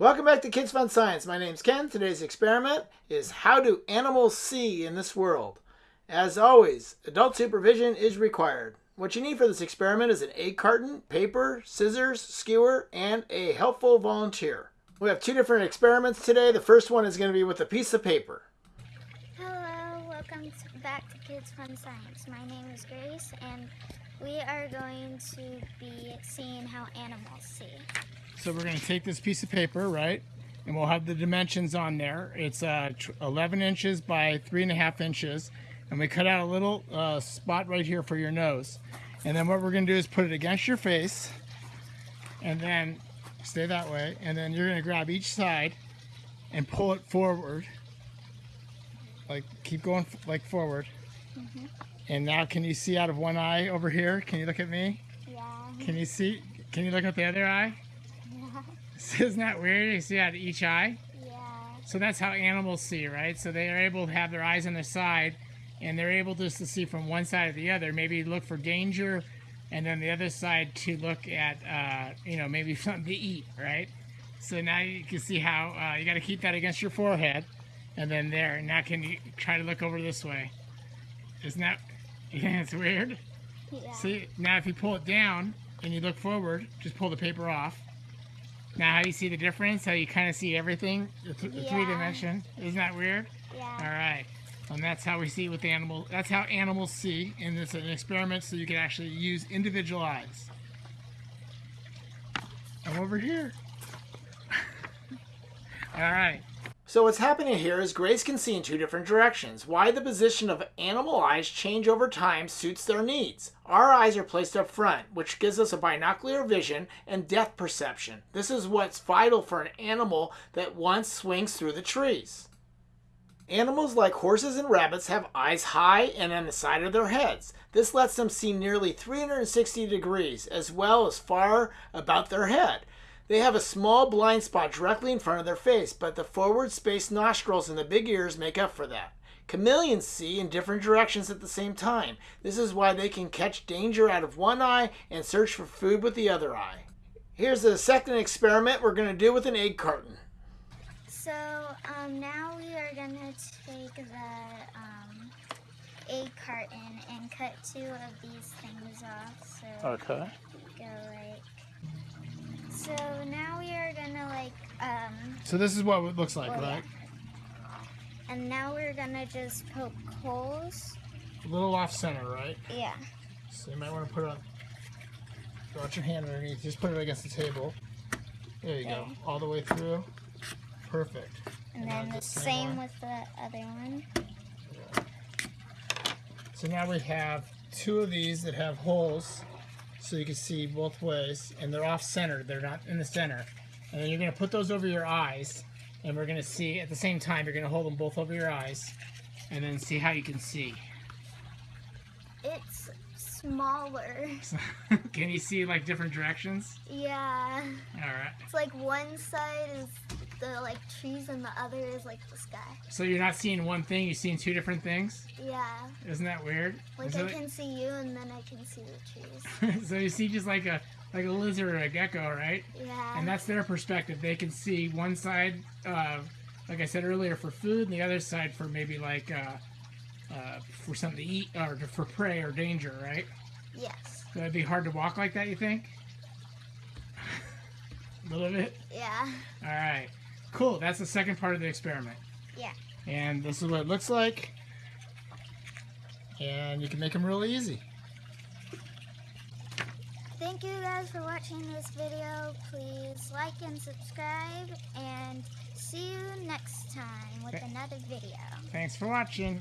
Welcome back to Kids Fun Science. My name's Ken. Today's experiment is how do animals see in this world? As always, adult supervision is required. What you need for this experiment is an egg carton, paper, scissors, skewer, and a helpful volunteer. We have two different experiments today. The first one is going to be with a piece of paper. Hello, welcome back to Kids Fun Science. My name is Grace, and we are going to be seeing how animals see. So we're going to take this piece of paper, right? And we'll have the dimensions on there. It's uh, 11 inches by 3.5 inches. And we cut out a little uh, spot right here for your nose. And then what we're going to do is put it against your face. And then stay that way. And then you're going to grab each side and pull it forward. Like, keep going like forward. Mm -hmm. And now can you see out of one eye over here? Can you look at me? Yeah. Can you see? Can you look at the other eye? Yeah. Isn't that weird? You see out of each eye? Yeah. So that's how animals see, right? So they are able to have their eyes on their side and they're able just to see from one side to the other. Maybe look for danger and then the other side to look at, uh, you know, maybe something to eat, right? So now you can see how uh, you got to keep that against your forehead and then there. Now can you try to look over this way? Isn't that Yeah, it's weird. Yeah. See, now if you pull it down and you look forward, just pull the paper off. Now how you see the difference? How you kind of see everything, the, th yeah. three dimension. Isn't that weird? Yeah. All right. And that's how we see with animals. That's how animals see, and it's an experiment so you can actually use individual eyes. I'm over here. All right. So what's happening here is Grace can see in two different directions. Why the position of animal eyes change over time suits their needs. Our eyes are placed up front, which gives us a binocular vision and depth perception. This is what's vital for an animal that once swings through the trees. Animals like horses and rabbits have eyes high and on the side of their heads. This lets them see nearly 360 degrees as well as far about their head. They have a small blind spot directly in front of their face, but the forward spaced nostrils and the big ears make up for that. Chameleons see in different directions at the same time. This is why they can catch danger out of one eye and search for food with the other eye. Here's the second experiment we're going to do with an egg carton. So um, now we are going to take the um, egg carton and cut two of these things off. So okay. Go like so now we are gonna like, um... So this is what it looks like, well, right? Yeah. And now we're gonna just poke holes. A little off center, right? Yeah. So you might want to put it on, got your hand underneath, just put it against the table. There you go, all the way through. Perfect. And, and then the same, same with the other one. Yeah. So now we have two of these that have holes so you can see both ways and they're off center they're not in the center. And then you're going to put those over your eyes and we're going to see at the same time you're going to hold them both over your eyes and then see how you can see. It's smaller. Can you see like different directions? Yeah. All right. It's like one side is the like trees and the other is like the sky. So you're not seeing one thing, you're seeing two different things? Yeah. Isn't that weird? Like I can see you and then I can see the trees. so you see just like a like a lizard or a gecko, right? Yeah. And that's their perspective. They can see one side, uh, like I said earlier, for food, and the other side for maybe like uh, uh, for something to eat or for prey or danger, right? Yes. So it'd be hard to walk like that, you think? a little bit? Yeah. All right. Cool, that's the second part of the experiment. Yeah. And this is what it looks like. And you can make them really easy. Thank you guys for watching this video. Please like and subscribe and see you next time with another video. Thanks for watching.